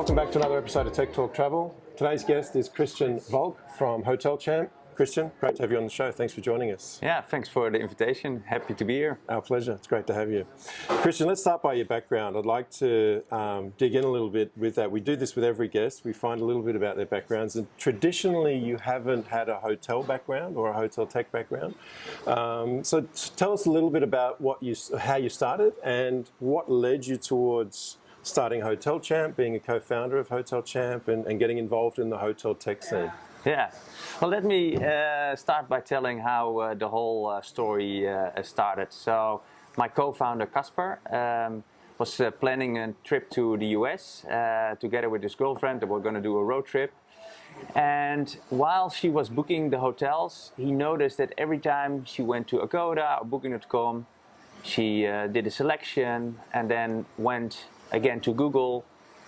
welcome back to another episode of Tech Talk Travel. Today's guest is Christian Volk from Hotel Champ. Christian, great to have you on the show. Thanks for joining us. Yeah, thanks for the invitation. Happy to be here. Our pleasure. It's great to have you. Christian, let's start by your background. I'd like to um, dig in a little bit with that. We do this with every guest. We find a little bit about their backgrounds. And traditionally, you haven't had a hotel background or a hotel tech background. Um, so tell us a little bit about what you, how you started and what led you towards starting Hotel Champ, being a co-founder of Hotel Champ, and, and getting involved in the hotel tech scene. Yeah, well let me uh, start by telling how uh, the whole uh, story uh, started. So my co-founder Casper um, was uh, planning a trip to the US uh, together with his girlfriend. They were going to do a road trip. And while she was booking the hotels, he noticed that every time she went to Agoda or Booking.com, she did a selection and then went again to Google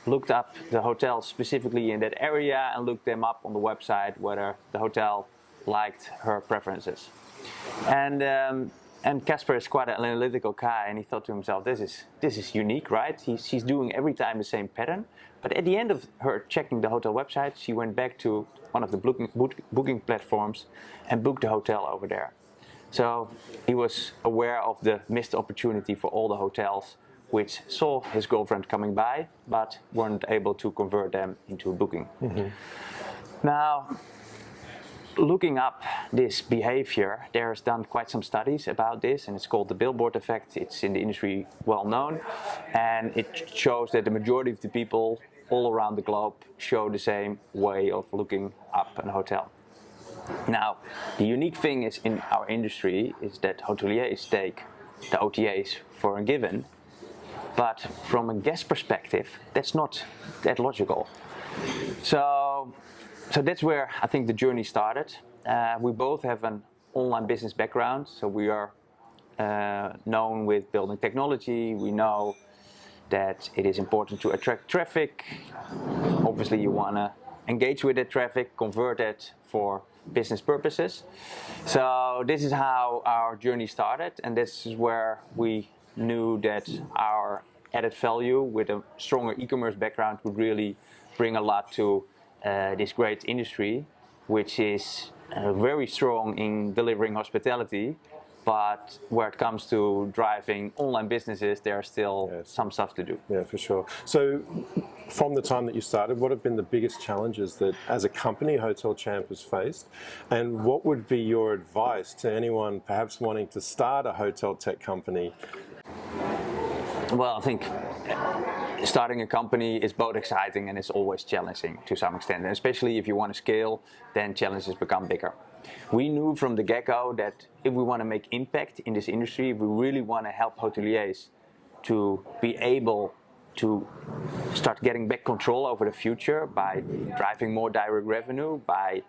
looked up the hotels specifically in that area and looked them up on the website whether the hotel liked her preferences. And um, and Casper is quite an analytical guy and he thought to himself, this is, this is unique, right? He's, she's doing every time the same pattern. But at the end of her checking the hotel website, she went back to one of the booking, booking platforms and booked the hotel over there. So he was aware of the missed opportunity for all the hotels which saw his girlfriend coming by but weren't able to convert them into a booking. Mm -hmm. Now, looking up this behavior, there's done quite some studies about this and it's called the billboard effect. It's in the industry well known and it shows that the majority of the people all around the globe show the same way of looking up a hotel. Now, the unique thing is in our industry is that hoteliers take the OTAs for a given but from a guest perspective, that's not that logical. So, so that's where I think the journey started. Uh, we both have an online business background, so we are uh, known with building technology. We know that it is important to attract traffic. Obviously, you want to engage with that traffic, convert it for business purposes. So this is how our journey started, and this is where we knew that our added value with a stronger e-commerce background would really bring a lot to uh, this great industry, which is uh, very strong in delivering hospitality, but where it comes to driving online businesses, there's still yes. some stuff to do. Yeah, for sure. So from the time that you started, what have been the biggest challenges that as a company Hotel Champ has faced? And what would be your advice to anyone perhaps wanting to start a hotel tech company well, I think starting a company is both exciting and it's always challenging to some extent. And especially if you want to scale, then challenges become bigger. We knew from the get-go that if we want to make impact in this industry, if we really want to help hoteliers to be able to start getting back control over the future by driving more direct revenue, by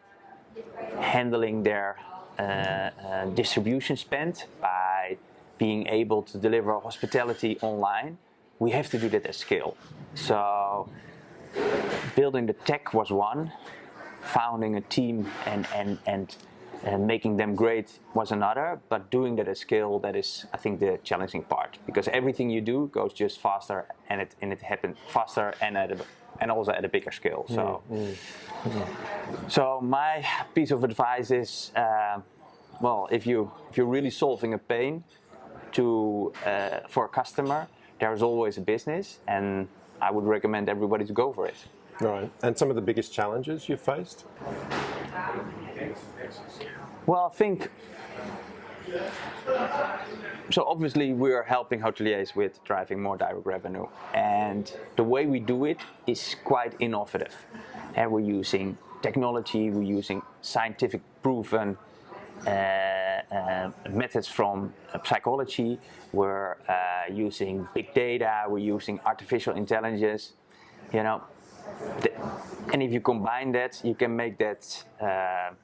handling their uh, uh, distribution spend, by being able to deliver hospitality online, we have to do that at scale. So building the tech was one, founding a team and, and, and, and making them great was another, but doing that at scale, that is, I think, the challenging part. Because everything you do goes just faster and it, and it happens faster and, at a, and also at a bigger scale. So, mm, mm, so my piece of advice is, uh, well, if, you, if you're really solving a pain, to uh, for a customer, there's always a business, and I would recommend everybody to go for it. Right. And some of the biggest challenges you've faced? Well, I think so obviously we are helping hoteliers with driving more direct revenue and the way we do it is quite innovative and we're using technology, we're using scientific proven Uh, uh, methods from uh, psychology, we're uh, using big data, we're using artificial intelligence, you know. The, and if you combine that, you can make that um,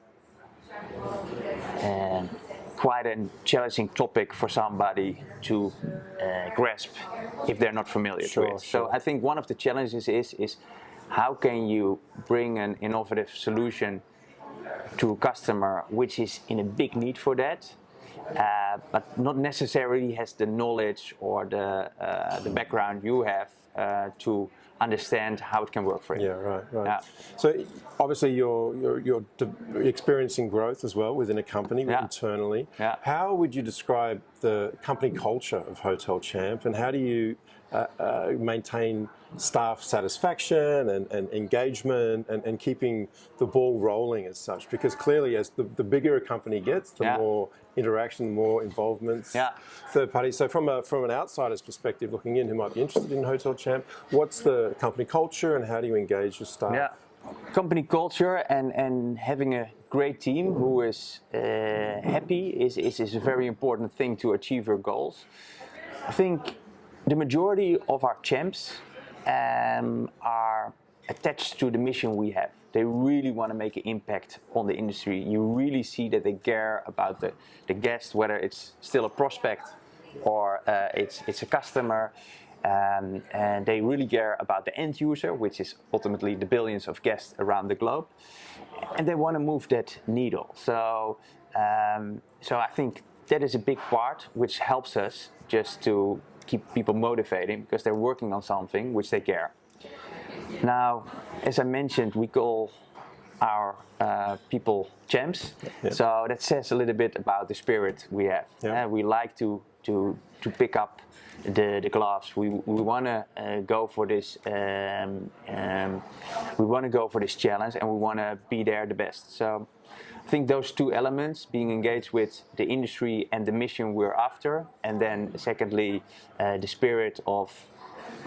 quite a challenging topic for somebody to uh, grasp if they're not familiar sure, with. Sure. So I think one of the challenges is is how can you bring an innovative solution to a customer which is in a big need for that, uh, but not necessarily has the knowledge or the, uh, the background you have uh, to understand how it can work for him. Yeah, right, right. Yeah. So obviously you're, you're, you're experiencing growth as well within a company Yeah. internally. Yeah. How would you describe the company culture of Hotel Champ and how do you uh, uh, maintain staff satisfaction and, and engagement and, and keeping the ball rolling as such? Because clearly as the, the bigger a company gets, the Yeah. more interaction, the more involvements, Yeah. third parties. So from a from an outsider's perspective, looking in, who might be interested in Hotel Champ, what's the company culture and how do you engage your staff? Yeah. Company culture and, and having a great team who is uh, happy is, is, is a very important thing to achieve your goals. I think the majority of our champs um, are attached to the mission we have. They really want to make an impact on the industry. You really see that they care about the, the guest, whether it's still a prospect or uh, it's, it's a customer. Um, and they really care about the end user, which is ultimately the billions of guests around the globe. And they want to move that needle. So, um, so I think that is a big part which helps us just to keep people motivating because they're working on something which they care. Now, as I mentioned, we call our uh, people champs. So that says a little bit about the spirit we have. Uh, we like to, to, to pick up the, the gloves. We, we want to uh, go for this. Um, um, we want to go for this challenge, and we want to be there the best. So I think those two elements, being engaged with the industry and the mission we're after, and then secondly, uh, the spirit of,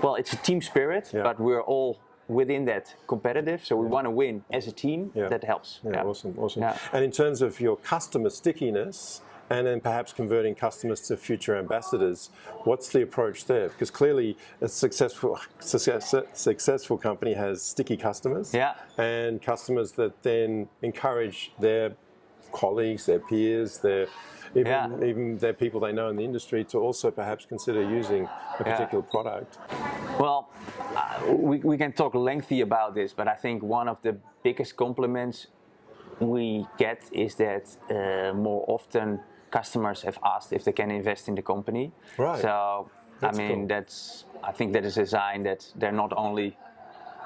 well, it's a team spirit, Yeah. but we're all within that competitive. So we want to win as a team. Yeah. That helps. Yeah, awesome, awesome. Yeah. And in terms of your customer stickiness, and then perhaps converting customers to future ambassadors, what's the approach there? Because clearly, a successful success, successful company has sticky customers, Yeah. and customers that then encourage their colleagues, their peers, their even, Yeah. even their people they know in the industry to also perhaps consider using a Yeah. particular product. Well, uh, we, we can talk lengthy about this, but I think one of the biggest compliments we get is that uh, more often customers have asked if they can invest in the company. Right. So, That's I mean, cool. that's I think that is a sign that they're not only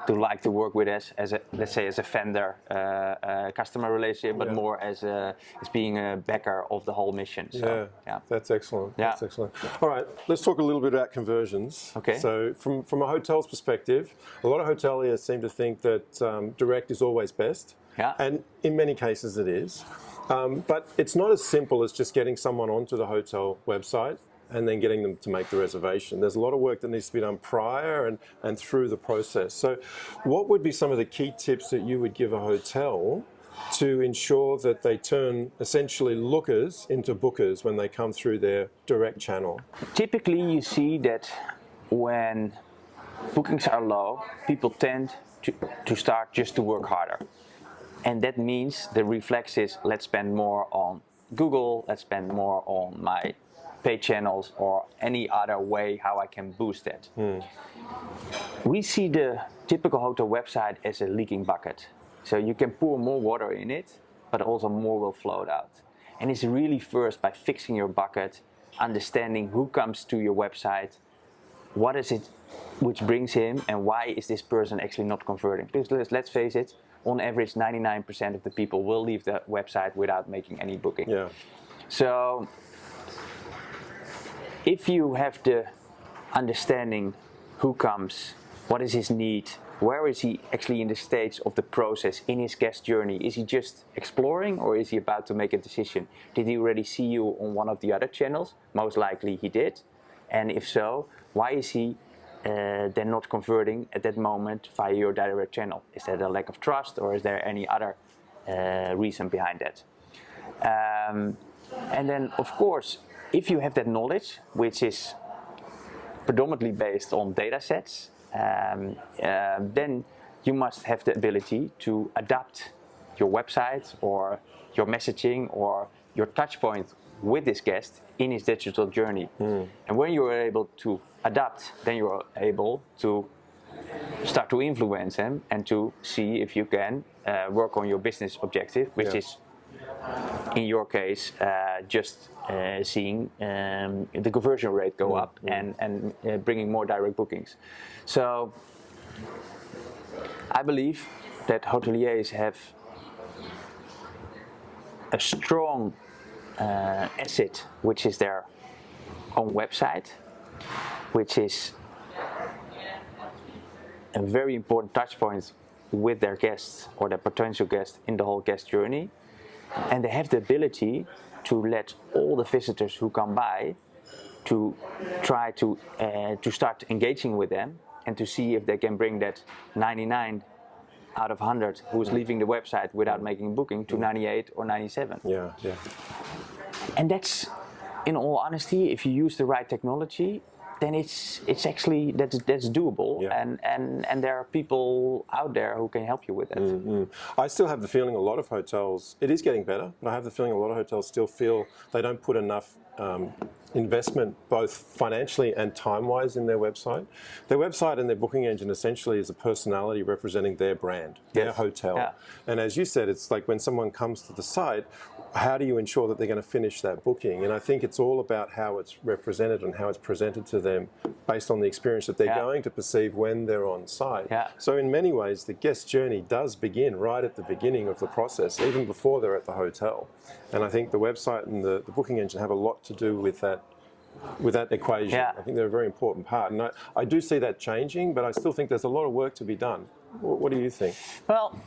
to like to work with us as a let's say as a vendor uh, uh, customer relationship, but Yeah. more as a as being a backer of the whole mission. So, yeah, yeah. that's excellent. Yeah. That's excellent. All right, let's talk a little bit about conversions. Okay. So, from from a hotel's perspective, a lot of hoteliers seem to think that um, direct is always best. Yeah. And in many cases, it is. Um, but it's not as simple as just getting someone onto the hotel website and then getting them to make the reservation. There's a lot of work that needs to be done prior and, and through the process. So, what would be some of the key tips that you would give a hotel to ensure that they turn essentially lookers into bookers when they come through their direct channel? typically you see that when bookings are low, people tend to, to start just to work harder. And that means the reflex is let's spend more on Google, let's spend more on my paid channels or any other way how I can boost that. Hmm. We see the typical hotel website as a leaking bucket. So you can pour more water in it, but also more will float out. And it's really first by fixing your bucket, understanding who comes to your website, what is it which brings him, and why is this person actually not converting? Because let's face it, on average, 99% of the people will leave the website without making any booking. Yeah. So if you have the understanding who comes, what is his need, where is he actually in the stage of the process in his guest journey? Is he just exploring or is he about to make a decision? Did he already see you on one of the other channels? Most likely he did. And if so, why is he uh, then not converting at that moment via your direct channel? Is that a lack of trust or is there any other uh, reason behind that? Um, and then, of course, if you have that knowledge, which is predominantly based on data sets, um, uh, then you must have the ability to adapt your website or your messaging or your touch point with this guest in his digital journey. And when you are able to adapt, then you are able to start to influence them and to see if you can uh, work on your business objective, which Yeah. is in your case, uh, just uh, seeing um, the conversion rate go up and, and uh, bringing more direct bookings. So I believe that hoteliers have a strong uh, asset, which is their own website, which is a very important touch point with their guests or their potential guests in the whole guest journey. And they have the ability to let all the visitors who come by to try to, uh, to start engaging with them and to see if they can bring that 99 out of 100 who's leaving the website without making a booking to 98 or 97. Yeah, yeah. And that's, in all honesty, if you use the right technology, then it's it's actually that's that's doable, Yeah. and and and there are people out there who can help you with that. Mm. I still have the feeling a lot of hotels, it is getting better, but I have the feeling a lot of hotels still feel they don't put enough um, investment, both financially and time wise, in their website. Their website and their booking engine essentially is a personality representing their brand, their hotel. Yeah. And as you said, it's like when someone comes to the site, how do you ensure that they're going to finish that booking? And I think it's all about how it's represented and how it's presented to them based on the experience that they're Yeah. going to perceive when they're on site. Yeah. So in many ways, the guest journey does begin right at the beginning of the process, even before they're at the hotel. And I think the website and the, the booking engine have a lot to do with that with that equation. Yeah. I think they're a very important part. And I, I do see that changing, but I still think there's a lot of work to be done. What, what do you think? Well,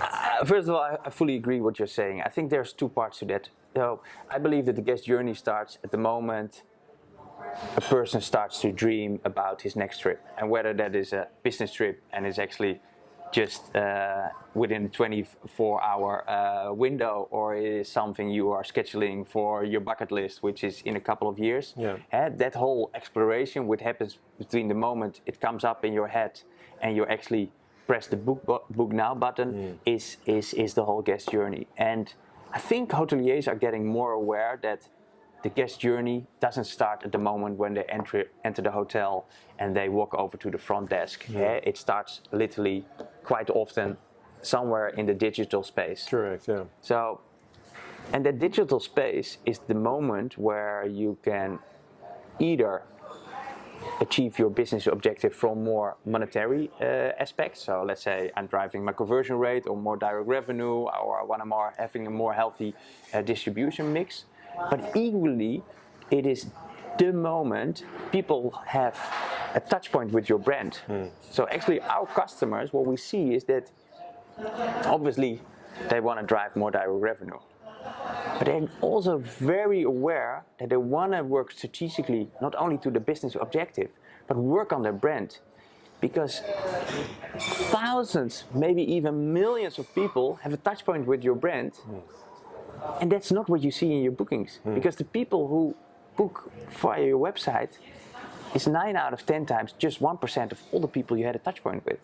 uh, first of all, I, I fully agree with what you're saying. I think there's two parts to that. So I believe that the guest journey starts at the moment a person starts to dream about his next trip, and whether that is a business trip and is actually just uh, within a 24-hour uh, window, or it is something you are scheduling for your bucket list, which is in a couple of years. Yeah. Eh, that whole exploration, what happens between the moment it comes up in your head and you actually press the book book now button, is is is the whole guest journey. And I think hoteliers are getting more aware that the guest journey doesn't start at the moment when they enter enter the hotel and they walk over to the front desk. Eh, it starts literally quite often somewhere in the digital space. Correct, yeah. So, and that digital space is the moment where you can either achieve your business objective from more monetary uh, aspects. So let's say I'm driving my conversion rate or more direct revenue or I want to more having a more healthy uh, distribution mix. But equally, it is the moment people have a touch point with your brand. Hmm. So actually our customers, what we see is that obviously they want to drive more direct revenue. But they're also very aware that they want to work strategically, not only to the business objective, but work on their brand. Because thousands, maybe even millions of people have a touch point with your brand. Hmm. And that's not what you see in your bookings. Hmm. Because the people who book via your website is 9 out of 10 times just 1% of all the people you had a touch point with.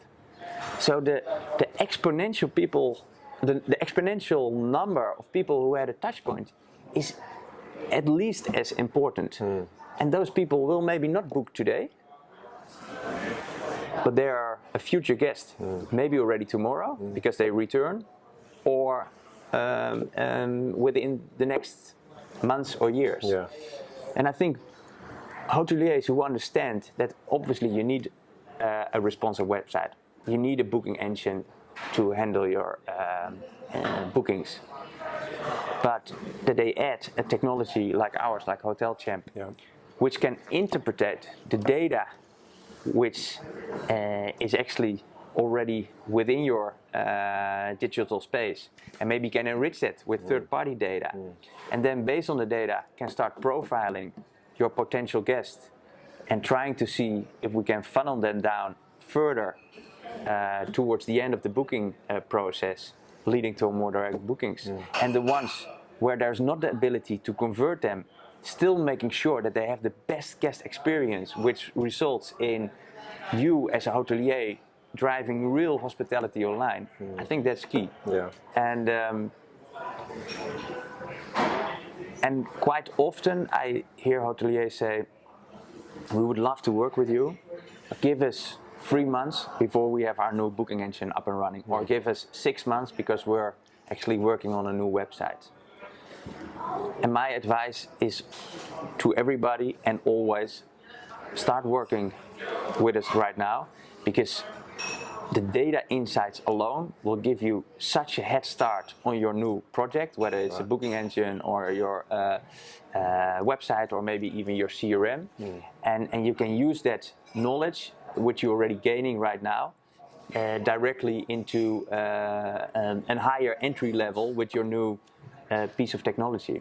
So the, the exponential people, the, the exponential number of people who had a touch point is at least as important. Hmm. And those people will maybe not book today, but they are a future guest, hmm. maybe already tomorrow because they return, or um, um, within the next months or years. Yeah. And I think hoteliers who understand that obviously you need uh, a responsive website, you need a booking engine to handle your um, uh, bookings, but that they add a technology like ours, like Hotel Champ, Yeah. which can interpret the data which uh, is actually already within your uh, digital space. And maybe can enrich it with third-party data. And then based on the data can start profiling your potential guests and trying to see if we can funnel them down further uh, towards the end of the booking uh, process leading to more direct bookings. And the ones where there's not the ability to convert them still making sure that they have the best guest experience which results in you as a hotelier driving real hospitality online i think that's key Yeah. and um, and quite often I hear hoteliers say, "We would love to work with you. Give us three months before we have our new booking engine up and running, or give us six months because we're actually working on a new website." And my advice is to everybody and always start working with us right now because the data insights alone will give you such a head start on your new project, whether it's a booking engine or your uh, uh, website or maybe even your CRM. And, and you can use that knowledge, which you're already gaining right now, uh, directly into uh, um, a higher entry level with your new uh, piece of technology.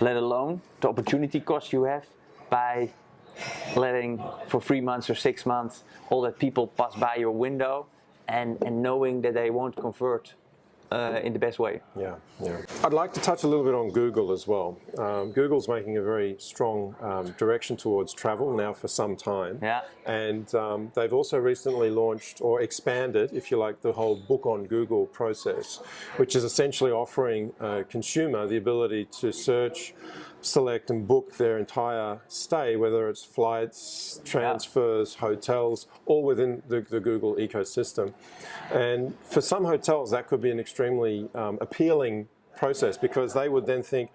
Let alone the opportunity cost you have by letting for three months or six months all that people pass by your window and, and knowing that they won't convert uh, in the best way. Yeah, yeah. I'd like to touch a little bit on Google as well. Um, Google's making a very strong um, direction towards travel now for some time. Yeah. And um, they've also recently launched or expanded, if you like, the whole book on Google process, which is essentially offering a consumer the ability to search, select and book their entire stay, whether it's flights, transfers, hotels, all within the, the Google ecosystem. And for some hotels, that could be an extremely um, appealing process because they would then think,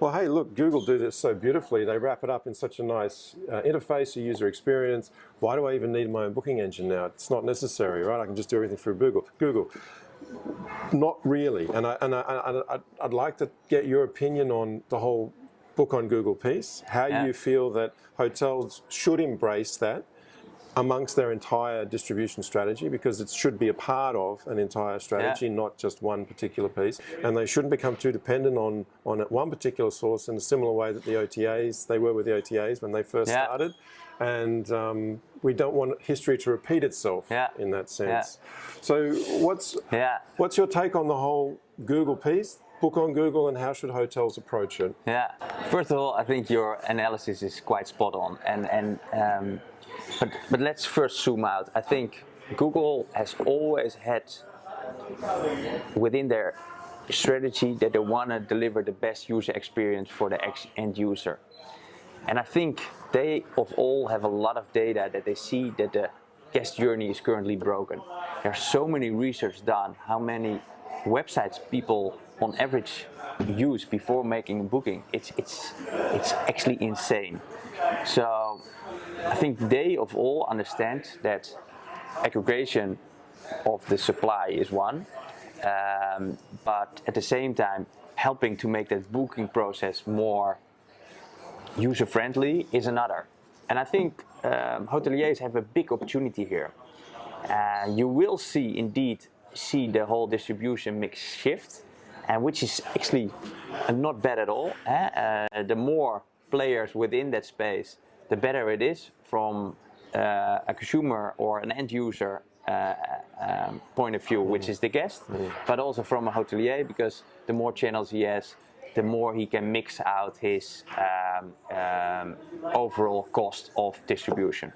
well, hey, look, Google do this so beautifully. They wrap it up in such a nice uh, interface, a user experience. Why do I even need my own booking engine now? It's not necessary, right? I can just do everything through Google. Google. Not really. And, I, and I, I, I'd like to get your opinion on the whole book on Google piece, how Yeah. you feel that hotels should embrace that amongst their entire distribution strategy because it should be a part of an entire strategy, not just one particular piece. And they shouldn't become too dependent on, on one particular source in a similar way that the OTAs, they were with the OTAs when they first Yeah. started. And um, we don't want history to repeat itself Yeah. in that sense. So what's, Yeah. what's your take on the whole Google piece? Book on Google and how should hotels approach it? Yeah. First of all, I think your analysis is quite spot on, and and um, but but let's first zoom out. I think Google has always had within their strategy that they want to deliver the best user experience for the end user, and I think they of all have a lot of data that they see that the guest journey is currently broken. There's so many research done. How many websites people on average use before making a booking? It's it's it's actually insane. So I think they of all understand that aggregation of the supply is one, um, but at the same time helping to make that booking process more user friendly is another. And I think um, hoteliers have a big opportunity here. Uh, you will see indeed see the whole distribution mix shift, and which is actually not bad at all. eh? Uh, the more players within that space, the better it is from uh, a consumer or an end user uh, um, point of view, which is the guest, but also from a hotelier because the more channels he has, the more he can mix out his um, um, overall cost of distribution.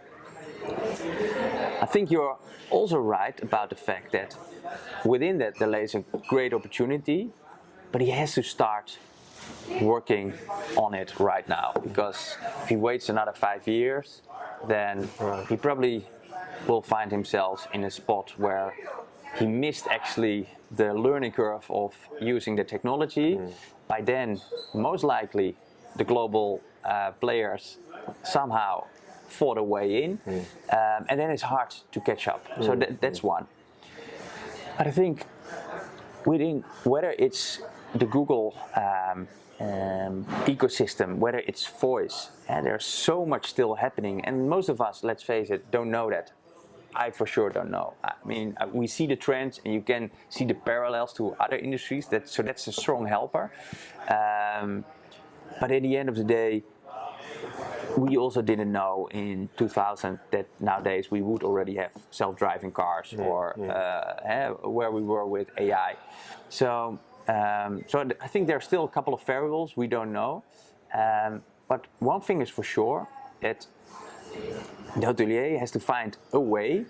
I think you're also right about the fact that within that there lays a great opportunity, but he has to start working on it right now because if he waits another five years, then he probably will find himself in a spot where he missed actually the learning curve of using the technology. By then, most likely, the global uh, players somehow fought a way in, um, and then it's hard to catch up. So that, that's one. But I think within whether it's the Google um, um, ecosystem, whether it's voice, and there's so much still happening, and most of us, let's face it, don't know that. I for sure don't know. I mean, uh, we see the trends, and you can see the parallels to other industries. That so that's a strong helper. Um, but at the end of the day, we also didn't know in 2000 that nowadays we would already have self-driving cars or Uh, eh, where we were with AI. So, um, so th- I think there are still a couple of variables we don't know. Um, but one thing is for sure that the hotelier has to find a way,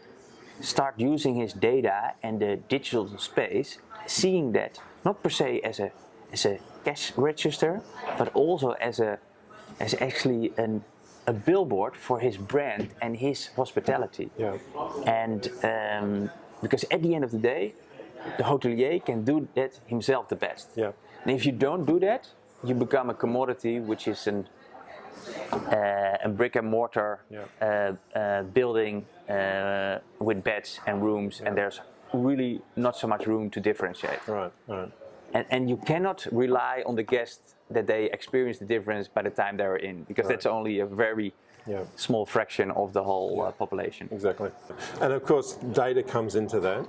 start using his data and the digital space, seeing that not per se as a as a cash register, but also as a as actually an a billboard for his brand and his hospitality. Yeah. And um, because at the end of the day, the hotelier can do that himself the best. Yeah. And if you don't do that, you become a commodity, which is an uh, a brick and mortar Yeah. uh, uh, building uh, with beds and rooms, and there's really not so much room to differentiate. Right, right. And, and you cannot rely on the guests that they experience the difference by the time they're in, because that's only a very Yeah. small fraction of the whole uh, population. Exactly. And of course, data comes into that.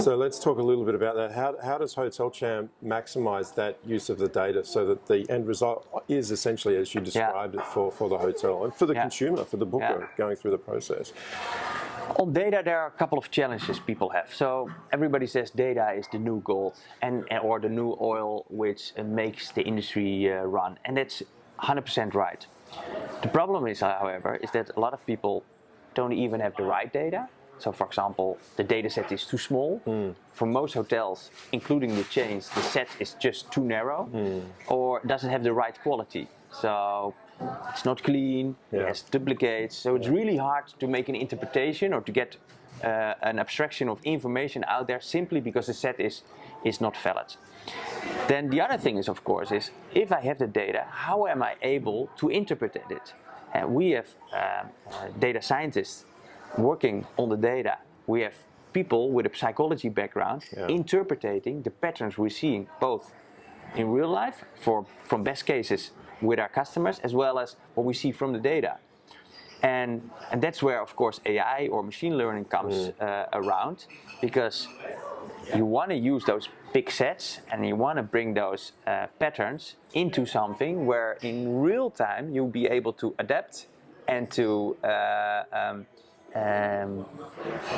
So let's talk a little bit about that. How, how does Hotel Champ maximize that use of the data so that the end result is essentially as you described it for, for the hotel and for the Yeah. consumer, for the booker Yeah. going through the process? On data, there are a couple of challenges people have. So everybody says data is the new gold and or the new oil, which uh, makes the industry uh, run, and that's 100% right. The problem is, however, is that a lot of people don't even have the right data. So, for example, the data set is too small. For most hotels, including the chains, the set is just too narrow, or doesn't have the right quality. So it's not clean. Yeah. It has duplicates. So it's really hard to make an interpretation or to get uh, an abstraction of information out there simply because the set is is not valid. Then the other thing is, of course, is if I have the data, how am I able to interpret it? And we have um, uh, data scientists working on the data. We have people with a psychology background Yeah. interpreting the patterns we're seeing both in real life for from best cases with our customers as well as what we see from the data. And, and that's where, of course, AI or machine learning comes uh, around because you want to use those big sets and you want to bring those uh, patterns into something where in real time you'll be able to adapt and to uh, um, um,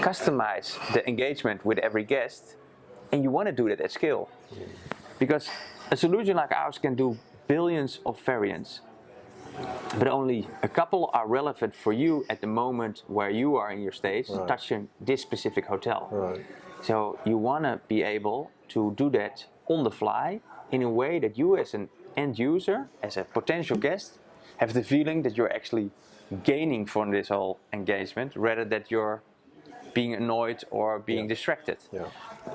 customize the engagement with every guest and you want to do that at scale because a solution like ours can do billions of variants but only a couple are relevant for you at the moment where you are in your stage Right. touching this specific hotel Right. so you want to be able to do that on the fly in a way that you as an end user, as a potential guest, have the feeling that you're actually gaining from this whole engagement rather that you're being annoyed or being Yeah. distracted. Yeah.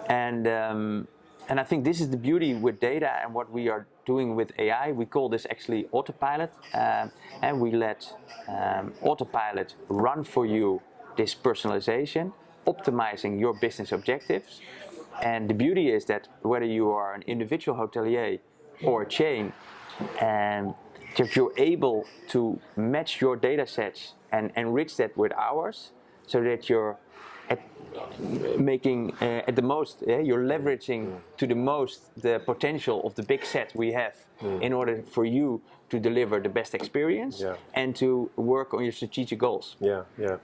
And um, and I think this is the beauty with data and what we are doing with AI. We call this actually autopilot, um, and we let um, autopilot run for you this personalization, optimizing your business objectives. And the beauty is that whether you are an individual hotelier or a chain, and that you're able to match your data sets and enrich that with ours, so that you're at making uh, at the most, uh, you're leveraging to the most the potential of the big set we have in order for you to deliver the best experience Yeah. and to work on your strategic goals. Yeah, yeah.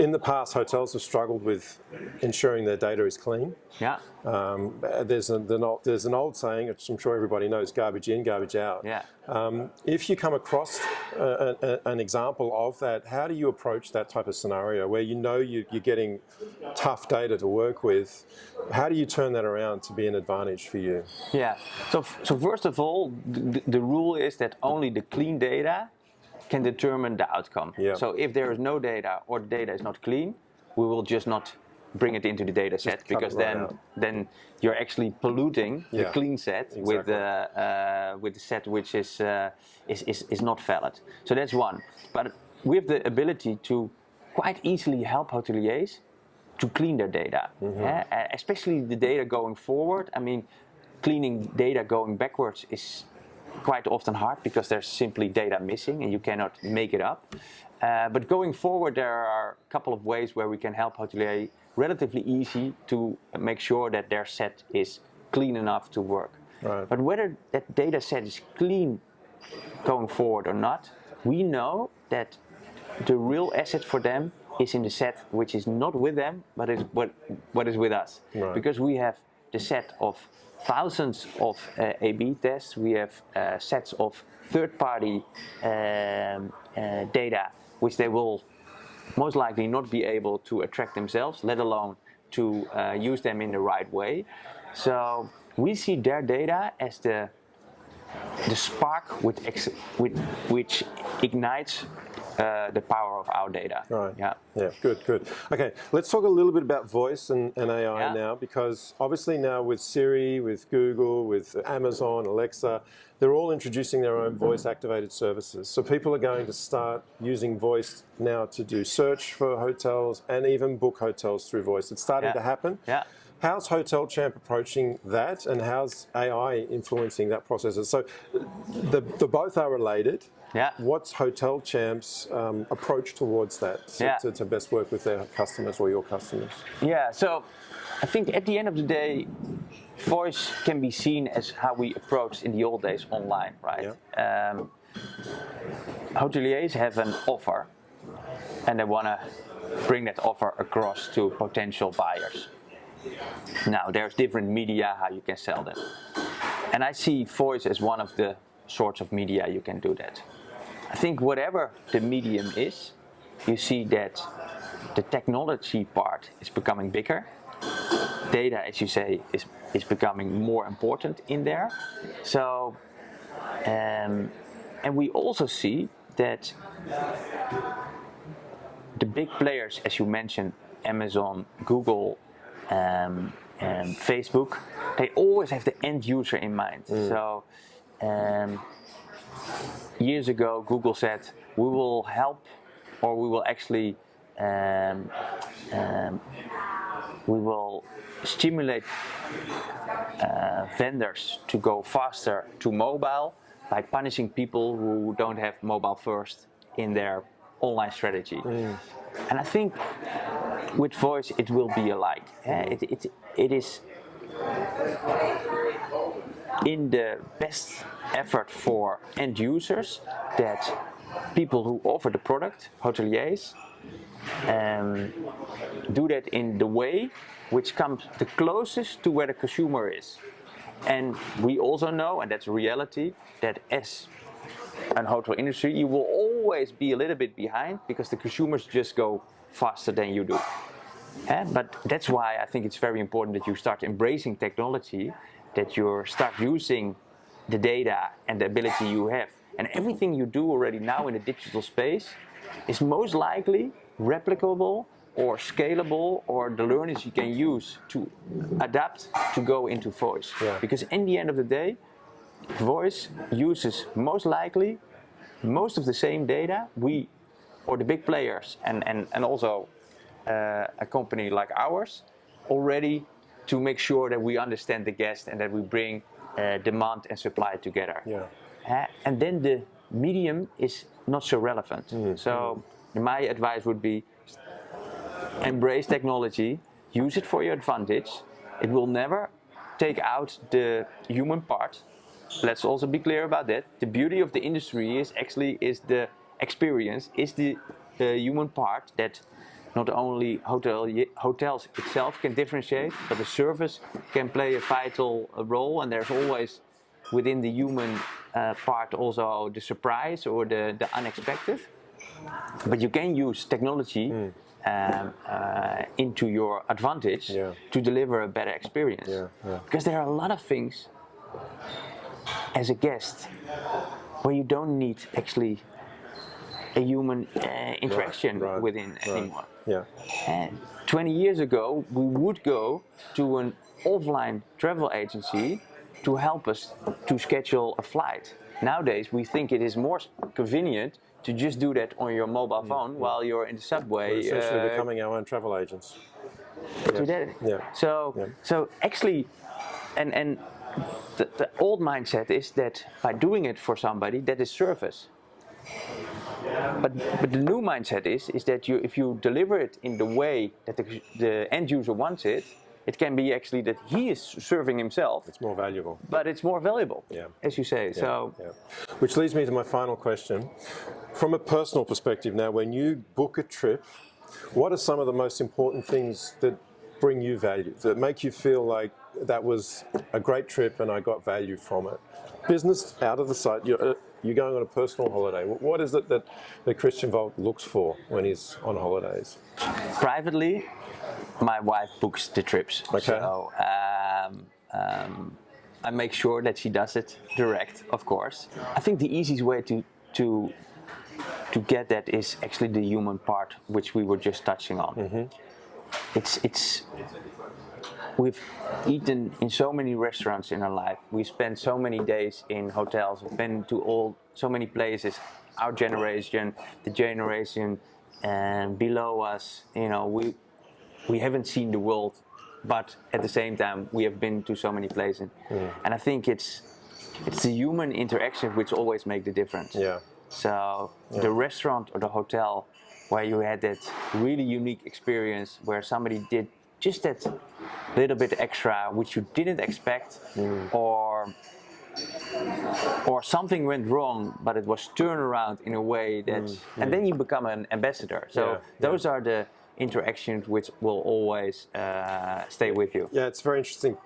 In the past, hotels have struggled with ensuring their data is clean. Yeah, Um, there's, a, the there's an old saying, which I'm sure everybody knows, garbage in, garbage out. yeah. Um, if you come across a, a, an example of that, how do you approach that type of scenario where you know you, you're getting tough data to work with? How do you turn that around to be an advantage for you? Yeah. So, so first of all, the, the rule is that only the clean data can determine the outcome. Yeah. So if there is no data or the data is not clean, we will just not bring it into the data set because right then out. then you're actually polluting the clean set with Exactly. the uh, with the set which is, uh, is is is not valid. So that's one. But we have the ability to quite easily help hoteliers to clean their data, Mm-hmm. yeah? Uh, especially the data going forward. I mean, cleaning data going backwards is quite often hard because there's simply data missing and you cannot make it up. Uh, but going forward, there are a couple of ways where we can help hotelier relatively easy to make sure that their set is clean enough to work. Right. But whether that data set is clean going forward or not, we know that the real asset for them is in the set which is not with them, but is what, what is with us. Right. Because we have the set of thousands of uh, A/B tests, we have uh, sets of third-party um, uh, data, which they will most likely not be able to attract themselves, let alone to uh, use them in the right way. So we see their data as the the spark which ignites uh, the power of our data. Right. Yeah. Yeah, good, good. Okay, let's talk a little bit about voice and, and AI Yeah. now because obviously now with Siri, with Google, with Amazon, Alexa, they're all introducing their own voice activated services. So people are going to start using voice now to do search for hotels and even book hotels through voice. It's starting Yeah. to happen. Yeah. How's Hotel Champ approaching that, and how's AI influencing that process? So, the, the both are related. Yeah. What's Hotel Champ's um, approach towards that so Yeah. to, to best work with their customers or your customers? Yeah, so I think at the end of the day, voice can be seen as how we approached in the old days online, right? Um, hoteliers have an offer and they want to bring that offer across to potential buyers. Now, there's different media how you can sell them. And I see voice as one of the sorts of media you can do that. I think whatever the medium is, you see that the technology part is becoming bigger. Data, as you say, is, is becoming more important in there. So, um, and we also see that the big players, as you mentioned, Amazon, Google, um, and Facebook, they always have the end user in mind. So, um, years ago, Google said, we will help or we will actually um, um, we will stimulate uh, vendors to go faster to mobile by punishing people who don't have mobile first in their online strategy. And I think with voice it will be alike. eh? It, it, it is in the best effort for end users that people who offer the product, hoteliers, um, do that in the way which comes the closest to where the consumer is. And we also know, and that's reality, that as an hotel industry, you will always be a little bit behind because the consumers just go faster than you do. Eh, But that's why I think it's very important that you start embracing technology, that you start using the data and the ability you have. And everything you do already now in the digital space is most likely replicable or scalable or the learnings you can use to adapt to go into voice. Yeah. Because in the end of the day, voice uses most likely most of the same data we or the big players and, and, and also uh, a company like ours already to make sure that we understand the guest and that we bring uh, demand and supply together. Yeah. Uh, and then the medium is not so relevant. So my advice would be embrace technology, use it for your advantage. It will never take out the human part. Let's also be clear about that. The beauty of the industry is actually is the experience, is the human part that not only hotel hotels itself can differentiate, but the service can play a vital role. And there's always within the human uh, part also the surprise or the, the unexpected. But you can use technology um, uh, into your advantage Yeah. to deliver a better experience. Yeah, yeah. Because there are a lot of things as a guest where you don't need actually a human uh, interaction right, within right. anymore. Yeah. And 20 years ago, we would go to an offline travel agency to help us to schedule a flight. Nowadays, we think it is more convenient to just do that on your mobile phone while you're in the subway. We're essentially uh, becoming our own travel agents. that. Yeah. So, Yeah. so actually, and and the, the old mindset is that by doing it for somebody, that is service. But but the new mindset is is that you if you deliver it in the way that the, the end user wants it, it can be actually that he is serving himself, It's more valuable. but it's more valuable, Yeah. as you say. So Yeah. Which leads me to my final question. From a personal perspective now, when you book a trip, what are some of the most important things that bring you value, that make you feel like that was a great trip and I got value from it? Business out of the sight, you're, uh, you're going on a personal holiday. What is it that, that Christian Volk looks for when he's on holidays? privately, my wife books the trips. Okay. So um, um, I make sure that she does it direct, of course. I think the easiest way to to to get that is actually the human part, which we were just touching on. It's it's we've eaten in so many restaurants in our life. We spent so many days in hotels. We've been to all so many places. Our generation, the generation and below us, you know, we we haven't seen the world, but at the same time, we have been to so many places. Mm. And I think it's it's the human interaction which always make the difference. Yeah. So the restaurant or the hotel where you had that really unique experience where somebody did just that little bit extra which you didn't expect mm. or or something went wrong but it was turned around in a way that mm, and then mm. you become an ambassador. So Yeah, those are the interactions which will always uh, stay with you. Yeah, it's a very interesting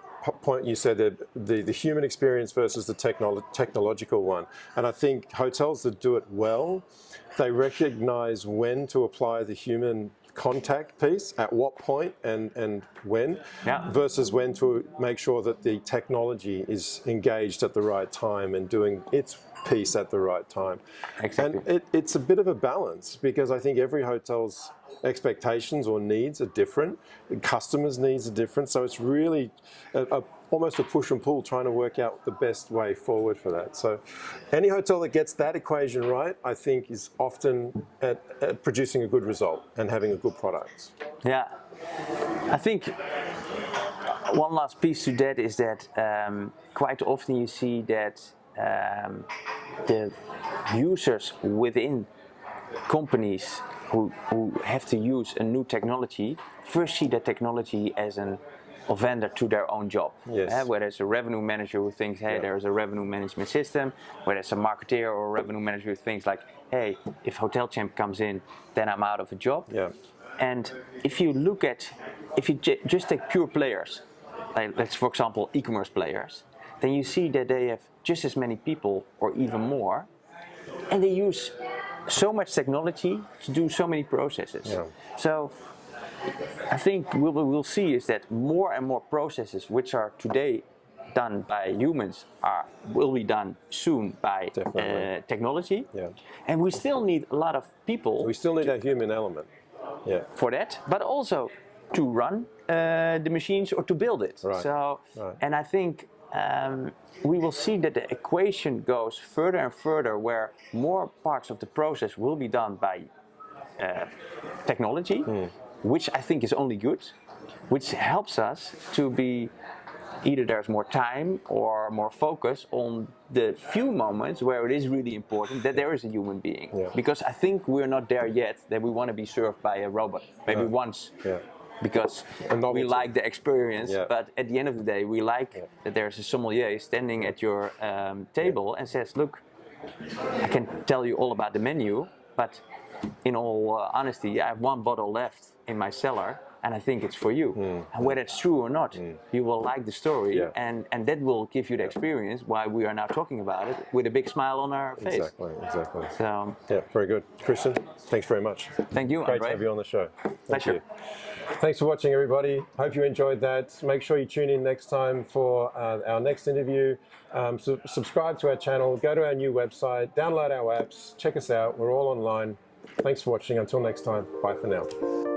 point you said that the, the human experience versus the technolo- technological one. And I think hotels that do it well, they recognize when to apply the human contact piece, at what point and, and when, Yeah. versus when to make sure that the technology is engaged at the right time and doing its piece at the right time. Exactly. And it, it's a bit of a balance because I think every hotel's expectations or needs are different. The customers' needs are different. So it's really a, a, almost a push and pull trying to work out the best way forward for that. So any hotel that gets that equation right, I think, is often at, at producing a good result and having a good product. Yeah, I think one last piece to that is that um, quite often you see that um, the users within companies who, who have to use a new technology first see that technology as an a vendor to their own job. Yes. Eh, where there's a revenue manager who thinks, hey, Yeah. there's a revenue management system. whether it's a marketeer or a revenue manager who thinks like, hey, if Hotel Champ comes in, then I'm out of a job. Yeah. And if you look at, if you j- just take pure players, like let's for example e-commerce players, then you see that they have just as many people or even more, and they use so much technology to do so many processes. Yeah. So I think what we will see is that more and more processes which are today done by humans are will be done soon by uh, technology. Yeah. And we still need a lot of people We still need a human element. Yeah. for that, but also to run uh, the machines or to build it. Right, So, right. and I think um, we will see that the equation goes further and further, where more parts of the process will be done by uh, technology, Hmm. Which I think is only good, which helps us to be either there's more time or more focus on the few moments where it is really important that there is a human being. Yeah. Because I think we're not there yet that we want to be served by a robot. Maybe once. Yeah. Because we like the experience, but at the end of the day, we like that there's a sommelier standing at your um, table and says, "Look, I can tell you all about the menu, but in all uh, honesty, I have one bottle left in my cellar, and I think it's for you. And whether it's true or not, you will like the story. Yeah. and, and that will give you the experience why we are now talking about it with a big smile on our face. Exactly. Exactly. So, Yeah. Very good, Christian. Thanks very much. thank you, Great Andre. to have you on the show. Thank Pleasure. you. Thanks for watching, everybody. Hope you enjoyed that. Make sure you tune in next time for uh, our next interview. Um, su- subscribe to our channel, go to our new website, download our apps, check us out. We're all online. Thanks for watching. Until next time, bye for now.